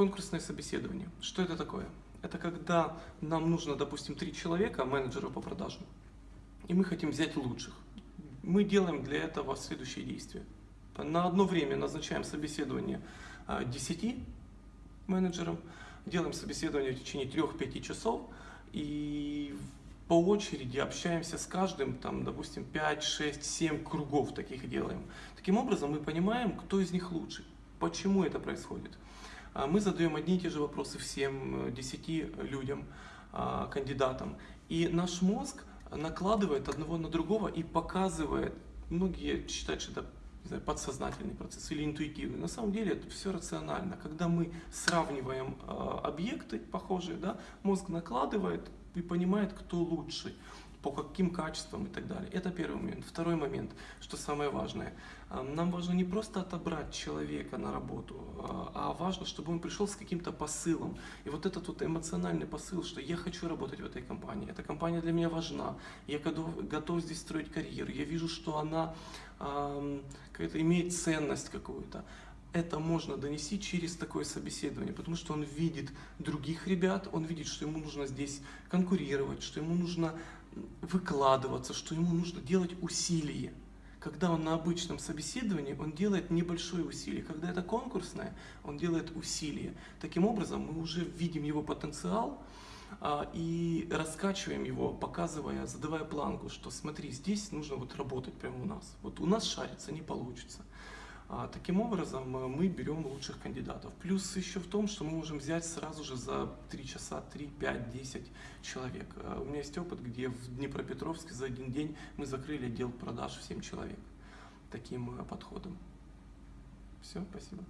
Конкурсное собеседование. Что это такое? Это когда нам нужно, допустим, три человека, менеджера по продажам, и мы хотим взять лучших. Мы делаем для этого следующие действия. На одно время назначаем собеседование 10 а, менеджерам, делаем собеседование в течение 3-5 часов и по очереди общаемся с каждым, там, допустим, 5, 6, 7 кругов таких делаем. Таким образом мы понимаем, кто из них лучший, почему это происходит. А мы задаем одни и те же вопросы всем 10 э, людям, а, кандидатам. И наш мозг накладывает одного на другого и показывает, многие считают, что это знаю, подсознательный процесс или интуитивный. На самом деле это все рационально. Когда мы сравниваем э, объекты похожие, да, мозг накладывает и понимает, кто лучший по каким качествам и так далее. Это первый момент. Второй момент, что самое важное. А, нам важно не просто отобрать человека на работу, а, а важно, чтобы он пришел с каким-то посылом. И вот этот вот эмоциональный посыл, что я хочу работать в этой компании, эта компания для меня важна, я готов, готов здесь строить карьеру, я вижу, что она какая-то имеет ценность какую-то это можно донести через такое собеседование, потому что он видит других ребят, он видит, что ему нужно здесь конкурировать, что ему нужно выкладываться, что ему нужно делать усилия. Когда он на обычном собеседовании, он делает небольшое усилие. Когда это конкурсное, он делает усилие. Таким образом, мы уже видим его потенциал а, и раскачиваем его, показывая, задавая планку, что смотри, здесь нужно вот работать прямо у нас. Вот у нас шарится, не получится. А, таким образом, э, мы берем лучших кандидатов. Плюс еще в том, что мы можем взять сразу же за 3 часа 3, 5, 10 человек. Э, у меня есть опыт, где в Днепропетровске за один день мы закрыли отдел продаж в 7 человек таким э, подходом. Все, спасибо.